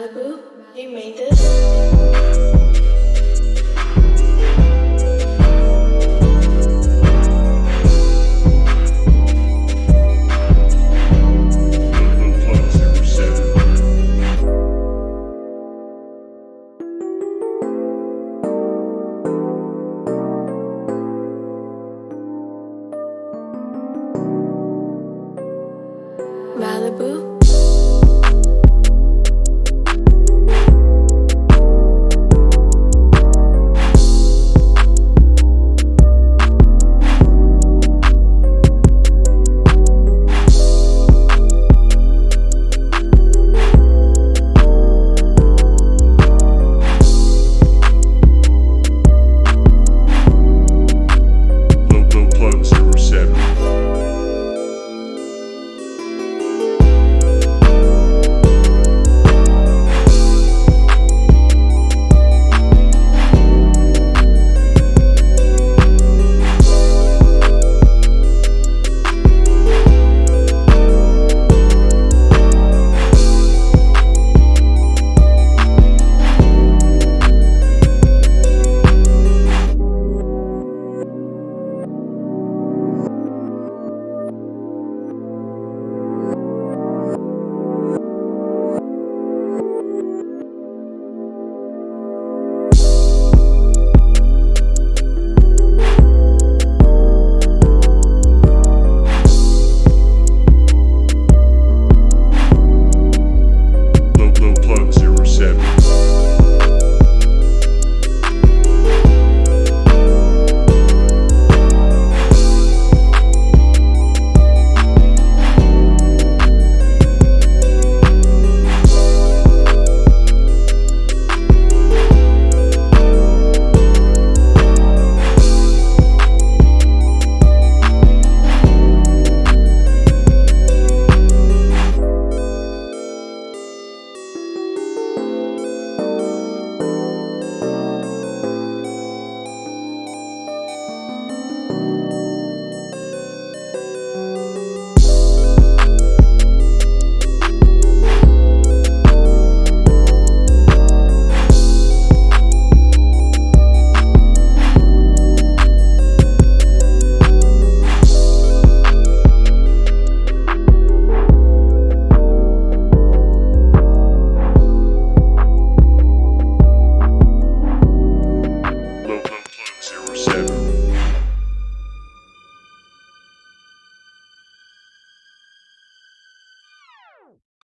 Malibu, you made this?